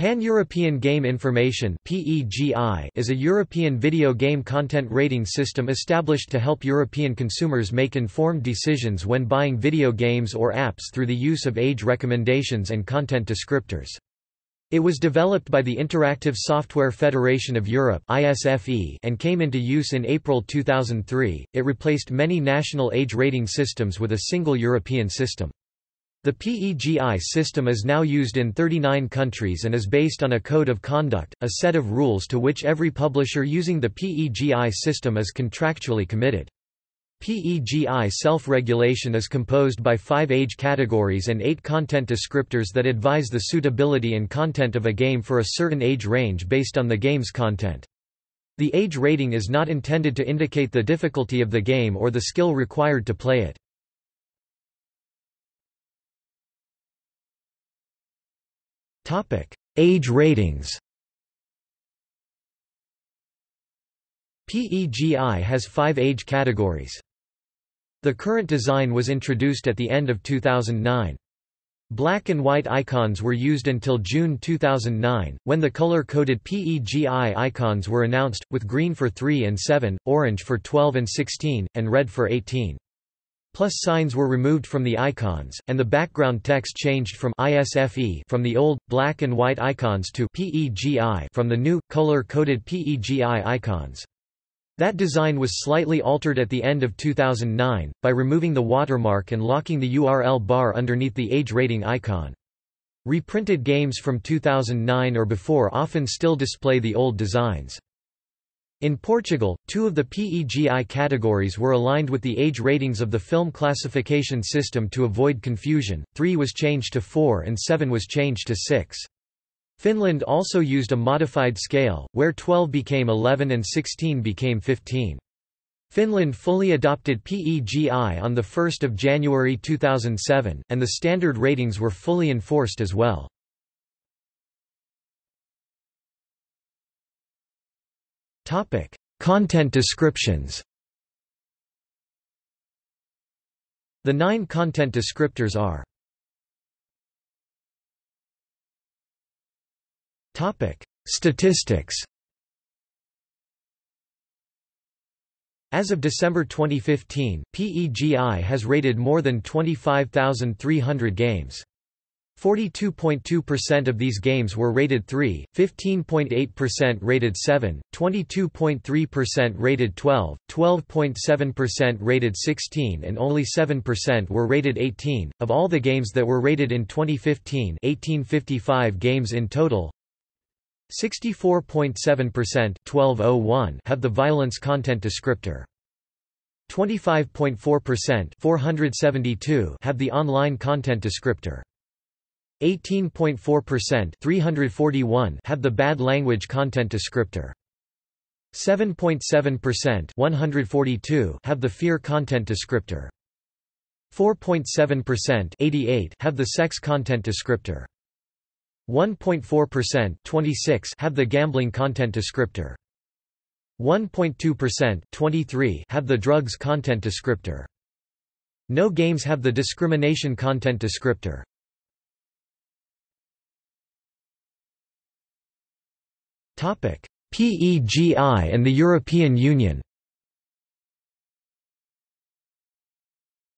Pan-European Game Information is a European video game content rating system established to help European consumers make informed decisions when buying video games or apps through the use of age recommendations and content descriptors. It was developed by the Interactive Software Federation of Europe and came into use in April 2003. It replaced many national age rating systems with a single European system. The PEGI system is now used in 39 countries and is based on a code of conduct, a set of rules to which every publisher using the PEGI system is contractually committed. PEGI self-regulation is composed by five age categories and eight content descriptors that advise the suitability and content of a game for a certain age range based on the game's content. The age rating is not intended to indicate the difficulty of the game or the skill required to play it. Age ratings PEGI has five age categories. The current design was introduced at the end of 2009. Black and white icons were used until June 2009, when the color-coded PEGI icons were announced, with green for 3 and 7, orange for 12 and 16, and red for 18. Plus signs were removed from the icons, and the background text changed from ISFE from the old, black and white icons to PEGI from the new, color-coded PEGI icons. That design was slightly altered at the end of 2009, by removing the watermark and locking the URL bar underneath the age rating icon. Reprinted games from 2009 or before often still display the old designs. In Portugal, two of the PEGI categories were aligned with the age ratings of the film classification system to avoid confusion, 3 was changed to 4 and 7 was changed to 6. Finland also used a modified scale, where 12 became 11 and 16 became 15. Finland fully adopted PEGI on 1 January 2007, and the standard ratings were fully enforced as well. Topic: Content descriptions. The nine content descriptors are Topic: Statistics. As of December 2015, PEGI has rated more than 25,300 games. 42.2% of these games were rated 3, 15.8% rated 7, 22.3% rated 12, 12.7% rated 16 and only 7% were rated 18. Of all the games that were rated in 2015, 1855 games in total, 64.7% 1201 have the violence content descriptor. 25.4% 472 have the online content descriptor. 18.4% 341 have the bad language content descriptor. 7.7% 142 have the fear content descriptor. 4.7% 88 have the sex content descriptor. 1.4% 26 have the gambling content descriptor. 1.2% 23 have the drugs content descriptor. No games have the discrimination content descriptor. PEGI and the European Union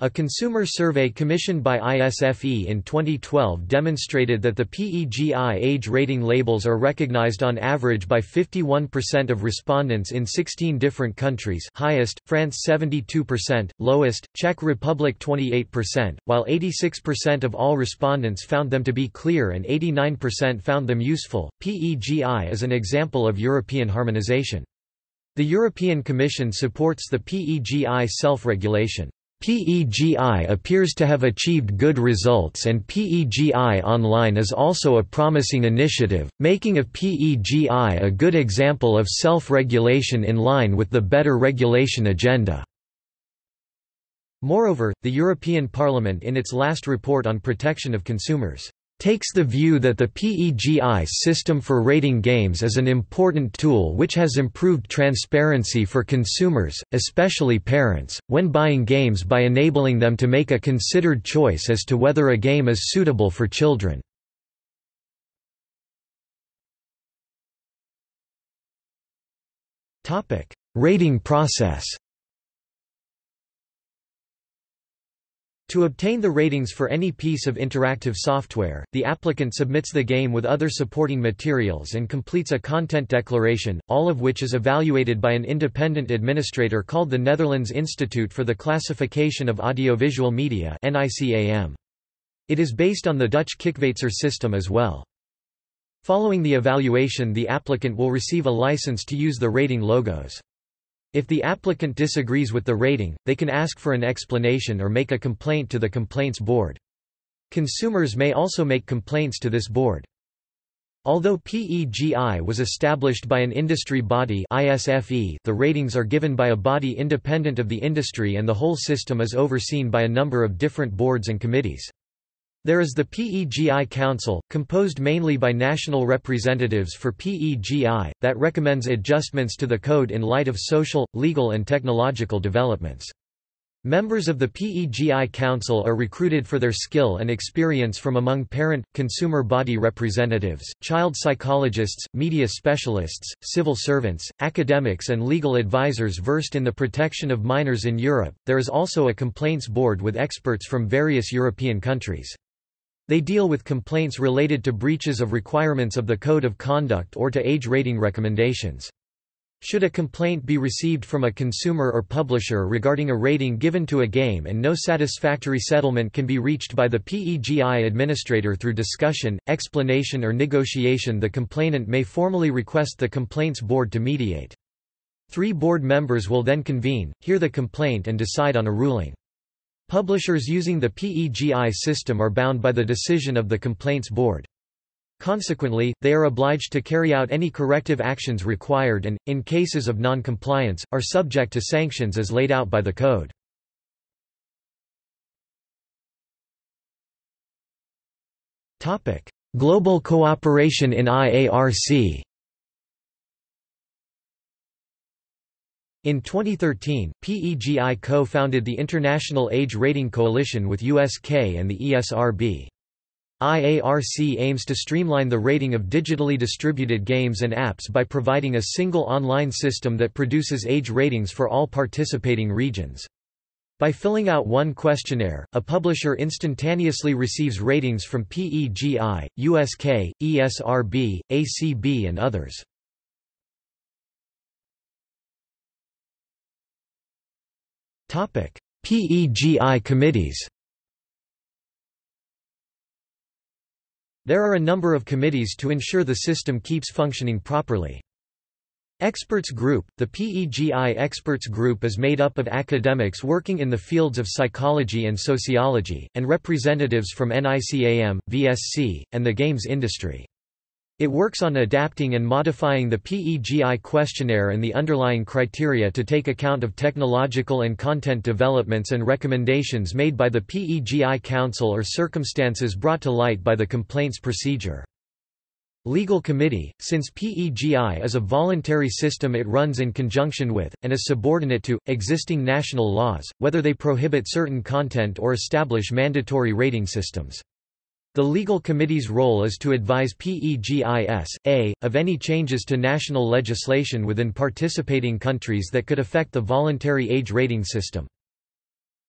A consumer survey commissioned by ISFE in 2012 demonstrated that the PEGI age rating labels are recognized on average by 51% of respondents in 16 different countries highest, France 72%, lowest, Czech Republic 28%, while 86% of all respondents found them to be clear and 89% found them useful. PEGI is an example of European harmonization. The European Commission supports the PEGI self-regulation. PEGI appears to have achieved good results and PEGI Online is also a promising initiative, making of PEGI a good example of self-regulation in line with the better regulation agenda. Moreover, the European Parliament in its last report on protection of consumers takes the view that the PEGI system for rating games is an important tool which has improved transparency for consumers, especially parents, when buying games by enabling them to make a considered choice as to whether a game is suitable for children. Rating process To obtain the ratings for any piece of interactive software, the applicant submits the game with other supporting materials and completes a content declaration, all of which is evaluated by an independent administrator called the Netherlands Institute for the Classification of Audiovisual Media It is based on the Dutch Kijkwijzer system as well. Following the evaluation the applicant will receive a license to use the rating logos. If the applicant disagrees with the rating, they can ask for an explanation or make a complaint to the Complaints Board. Consumers may also make complaints to this board. Although PEGI was established by an industry body ISFE, the ratings are given by a body independent of the industry and the whole system is overseen by a number of different boards and committees. There is the PEGI Council, composed mainly by national representatives for PEGI, that recommends adjustments to the code in light of social, legal and technological developments. Members of the PEGI Council are recruited for their skill and experience from among parent, consumer body representatives, child psychologists, media specialists, civil servants, academics, and legal advisors versed in the protection of minors in Europe. There is also a complaints board with experts from various European countries. They deal with complaints related to breaches of requirements of the Code of Conduct or to age rating recommendations. Should a complaint be received from a consumer or publisher regarding a rating given to a game and no satisfactory settlement can be reached by the PEGI administrator through discussion, explanation or negotiation the complainant may formally request the complaints board to mediate. Three board members will then convene, hear the complaint and decide on a ruling. Publishers using the PEGI system are bound by the decision of the Complaints Board. Consequently, they are obliged to carry out any corrective actions required and, in cases of non-compliance, are subject to sanctions as laid out by the Code. Global cooperation in IARC In 2013, PEGI co-founded the International Age Rating Coalition with USK and the ESRB. IARC aims to streamline the rating of digitally distributed games and apps by providing a single online system that produces age ratings for all participating regions. By filling out one questionnaire, a publisher instantaneously receives ratings from PEGI, USK, ESRB, ACB and others. PEGI committees There are a number of committees to ensure the system keeps functioning properly. Experts Group – The PEGI Experts Group is made up of academics working in the fields of psychology and sociology, and representatives from NICAM, VSC, and the games industry. It works on adapting and modifying the PEGI questionnaire and the underlying criteria to take account of technological and content developments and recommendations made by the PEGI Council or circumstances brought to light by the complaints procedure. Legal Committee, since PEGI is a voluntary system it runs in conjunction with, and is subordinate to, existing national laws, whether they prohibit certain content or establish mandatory rating systems. The legal committee's role is to advise PEGI S.A, of any changes to national legislation within participating countries that could affect the voluntary age rating system.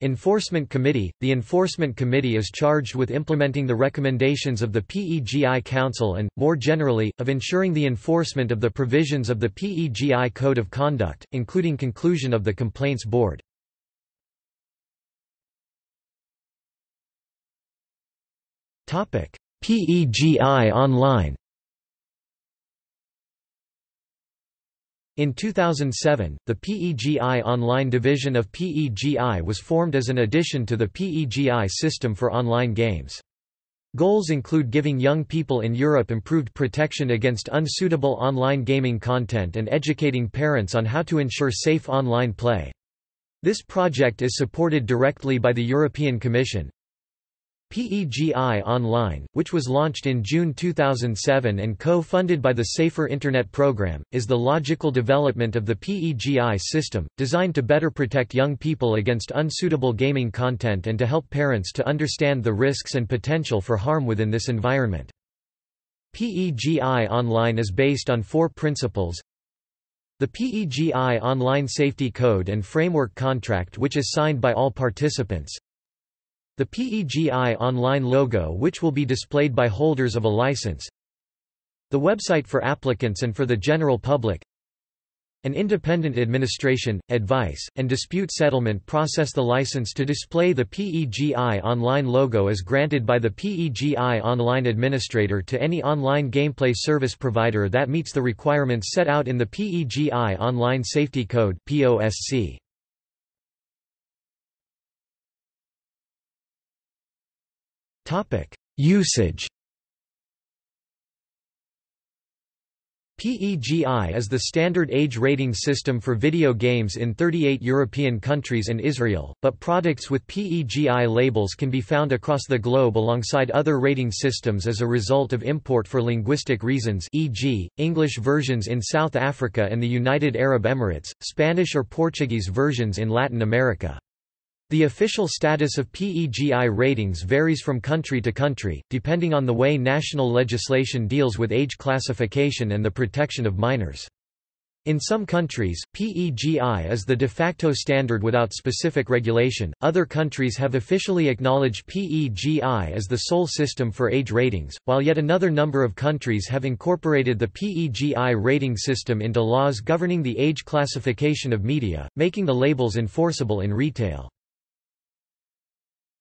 Enforcement Committee – The Enforcement Committee is charged with implementing the recommendations of the PEGI Council and, more generally, of ensuring the enforcement of the provisions of the PEGI Code of Conduct, including conclusion of the Complaints Board. PEGI Online In 2007, the PEGI Online division of PEGI was formed as an addition to the PEGI system for online games. Goals include giving young people in Europe improved protection against unsuitable online gaming content and educating parents on how to ensure safe online play. This project is supported directly by the European Commission, PEGI Online, which was launched in June 2007 and co-funded by the Safer Internet program, is the logical development of the PEGI system, designed to better protect young people against unsuitable gaming content and to help parents to understand the risks and potential for harm within this environment. PEGI Online is based on four principles The PEGI Online Safety Code and Framework Contract which is signed by all participants. The PEGI Online logo which will be displayed by holders of a license. The website for applicants and for the general public. An independent administration, advice, and dispute settlement process The license to display the PEGI Online logo is granted by the PEGI Online Administrator to any online gameplay service provider that meets the requirements set out in the PEGI Online Safety Code POSC. Usage PEGI is the standard age rating system for video games in 38 European countries and Israel, but products with PEGI labels can be found across the globe alongside other rating systems as a result of import for linguistic reasons e.g., English versions in South Africa and the United Arab Emirates, Spanish or Portuguese versions in Latin America. The official status of PEGI ratings varies from country to country, depending on the way national legislation deals with age classification and the protection of minors. In some countries, PEGI is the de facto standard without specific regulation. Other countries have officially acknowledged PEGI as the sole system for age ratings, while yet another number of countries have incorporated the PEGI rating system into laws governing the age classification of media, making the labels enforceable in retail.